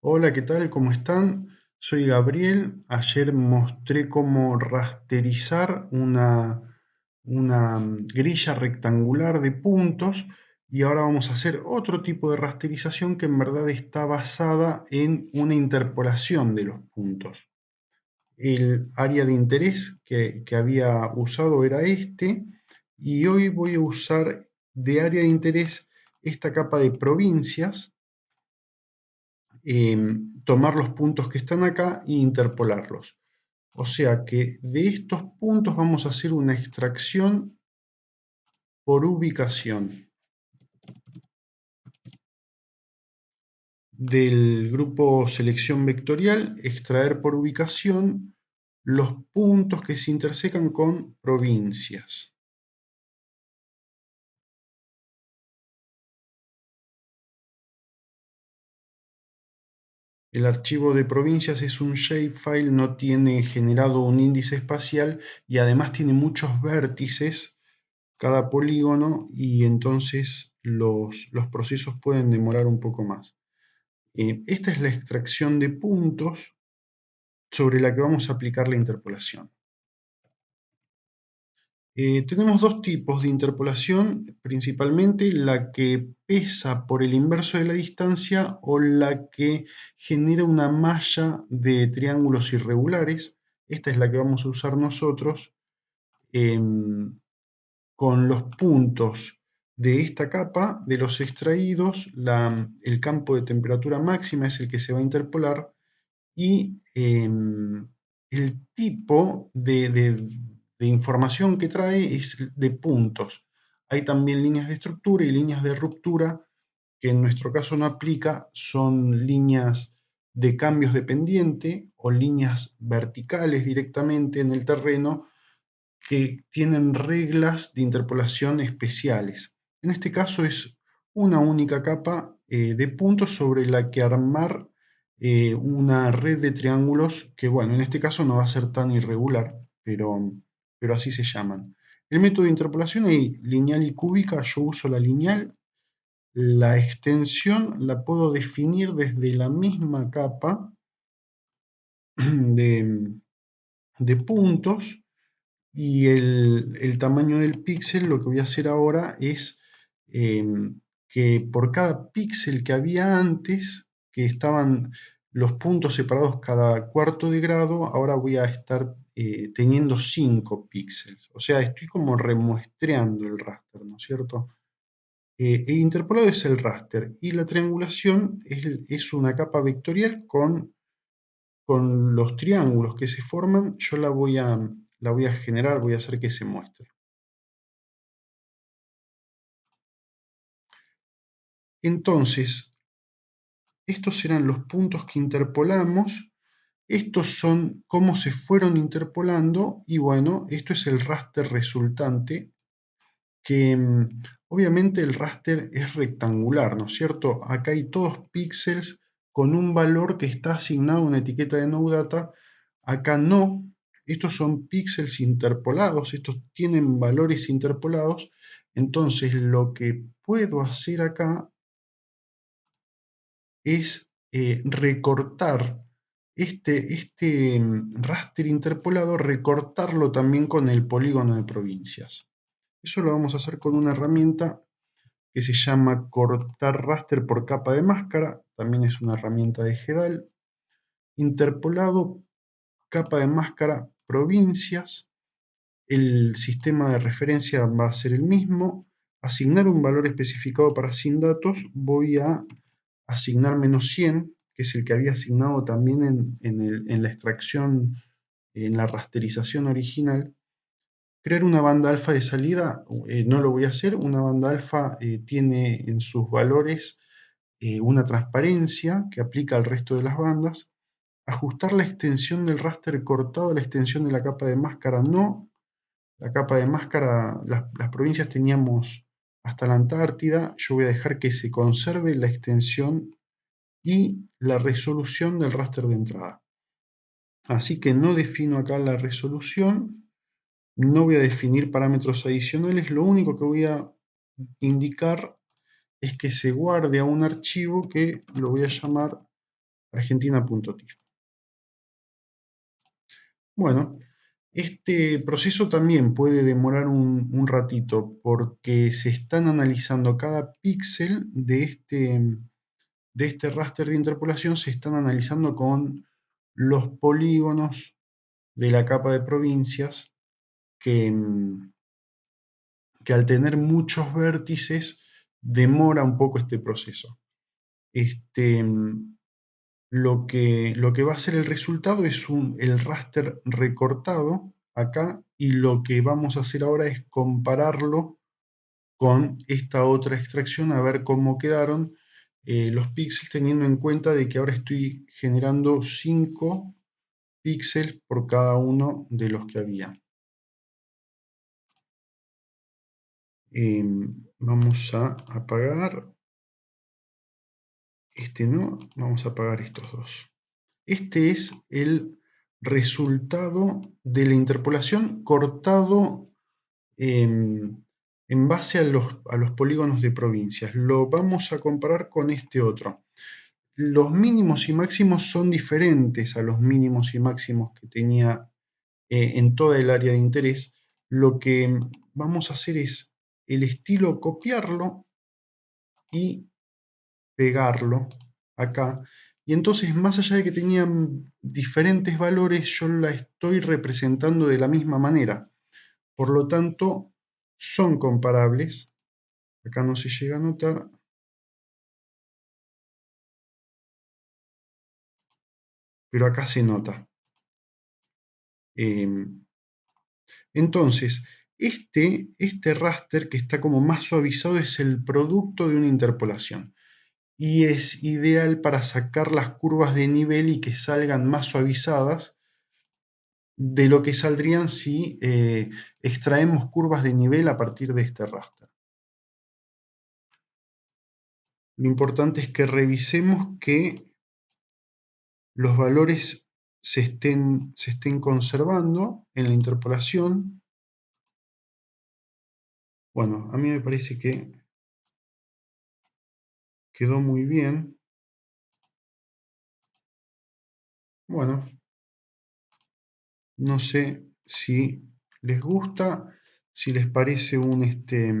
Hola, ¿qué tal? ¿Cómo están? Soy Gabriel. Ayer mostré cómo rasterizar una, mm, grilla rectangular de puntos y ahora vamos a hacer otro tipo de rasterización que en verdad está basada en una interpolación de los puntos. El área de interés que, que había usado era este y hoy voy a usar de área de interés esta capa de provincias Em, tomar los puntos que están acá e interpolarlos. O sea que de estos puntos vamos a hacer una extracción por ubicación. Del grupo selección vectorial, extraer por ubicación los puntos que se intersecan con provincias. El archivo de provincias es un shapefile, no tiene generado un índice espacial y además tiene muchos vértices cada polígono y entonces los, procesos pueden demorar un poco más. Eh, esta es la extracción de puntos sobre la que vamos a aplicar la interpolación. Eh, tenemos dos tipos de interpolación, principalmente la que pesa por el inverso de la distancia o la que genera una malla de triángulos irregulares. Esta es la que vamos a usar nosotros em, con los puntos de esta capa, de los extraídos, el campo de temperatura máxima es el que se va a interpolar y em, el tipo de de información que trae es de puntos. Hay también líneas de estructura y líneas de ruptura, que en nuestro caso no aplica, son líneas de cambios de pendiente o líneas verticales directamente en el terreno que tienen reglas de interpolación especiales. En este caso es una única capa eh, de puntos sobre la que armar eh, una red de triángulos que, bueno, en este caso no va a ser tan irregular, pero pero así se llaman. El método de interpolación hay lineal y cúbica, yo uso la lineal. La extensión la puedo definir desde la misma capa de, puntos y el, tamaño del píxel, lo que voy a hacer ahora es em, que por cada píxel que había antes, que estaban los puntos separados cada cuarto de grado, ahora voy a estar eh, teniendo 5 píxeles. O sea, estoy como remuestreando el raster, ¿no es cierto? Eh, e interpolado es el raster y la triangulación es, una capa vectorial con, con los triángulos que se forman. Yo la voy, a, la voy a generar, voy a hacer que se muestre. Entonces, estos serán los puntos que interpolamos estos son cómo se fueron interpolando y bueno, esto es el raster resultante que mm, obviamente el raster es rectangular, ¿no es cierto? Acá hay todos píxeles con un valor que está asignado a una etiqueta de NoData. Acá no, estos son píxeles interpolados, estos tienen valores interpolados. Entonces lo que puedo hacer acá es eh, recortar este, este mm, raster interpolado recortarlo también con el polígono de provincias. Eso lo vamos a hacer con una herramienta que se llama cortar raster por capa de máscara, también es una herramienta de GEDAL. Interpolado, capa de máscara, provincias, el sistema de referencia va a ser el mismo. Asignar un valor especificado para sin datos, voy a asignar menos 100 que es el que había asignado también en, la extracción, en la rasterización original, crear una banda alfa de salida, eh, no lo voy a hacer, una banda alfa eh, tiene en sus valores eh, una transparencia que aplica al resto de las bandas, ajustar la extensión del raster cortado a la extensión de la capa de máscara no, la capa de máscara, las provincias teníamos hasta la Antártida, yo voy a dejar que se conserve la extensión y la resolución del raster de entrada. Así que no defino acá la resolución, no voy a definir parámetros adicionales, lo único que voy a indicar es que se guarde a un archivo que lo voy a llamar argentina.tif. Bueno, este proceso también puede demorar un, ratito porque se están analizando cada píxel de este, de este raster de interpolación, se están analizando con los polígonos de la capa de provincias que, que al tener muchos vértices demora un poco este proceso. Este, lo que, lo que va a ser el resultado es un, el raster recortado acá y lo que vamos a hacer ahora es compararlo con esta otra extracción a ver cómo quedaron eh, los píxeles teniendo en cuenta de que ahora estoy generando 5 píxeles por cada uno de los que había. Em, vamos a apagar este no, vamos a apagar estos dos. Este es el resultado de la interpolación cortado en, base a los, a los polígonos de provincias. Lo vamos a comparar con este otro. Los mínimos y máximos son diferentes a los mínimos y máximos que tenía eh, en toda el área de interés. Lo que vamos a hacer es el estilo copiarlo y pegarlo acá. Y entonces, más allá de que tenían diferentes valores, yo la estoy representando de la misma manera. Por lo tanto, son comparables. Acá no se llega a notar. Pero acá se nota. Em, entonces, este, este raster que está como más suavizado es el producto de una interpolación y es ideal para sacar las curvas de nivel y que salgan más suavizadas de lo que saldrían si eh, extraemos curvas de nivel a partir de este raster. Lo importante es que revisemos que los valores se estén, se estén conservando en la interpolación. Bueno, a mí me parece que quedó muy bien. Bueno, no sé si les gusta, si les parece un, este,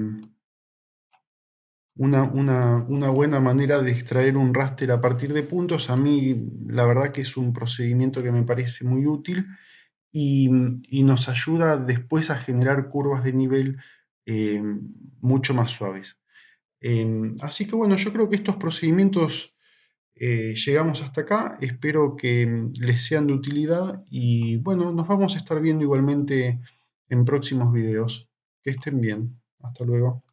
una, una, buena manera de extraer un raster a partir de puntos. A mí la verdad que es un procedimiento que me parece muy útil y, nos ayuda después a generar curvas de nivel eh, mucho más suaves. Em, así que bueno, yo creo que estos procedimientos eh, llegamos hasta acá. Espero que em, les sean de utilidad y bueno, nos vamos a estar viendo igualmente en próximos videos. Que estén bien. Hasta luego.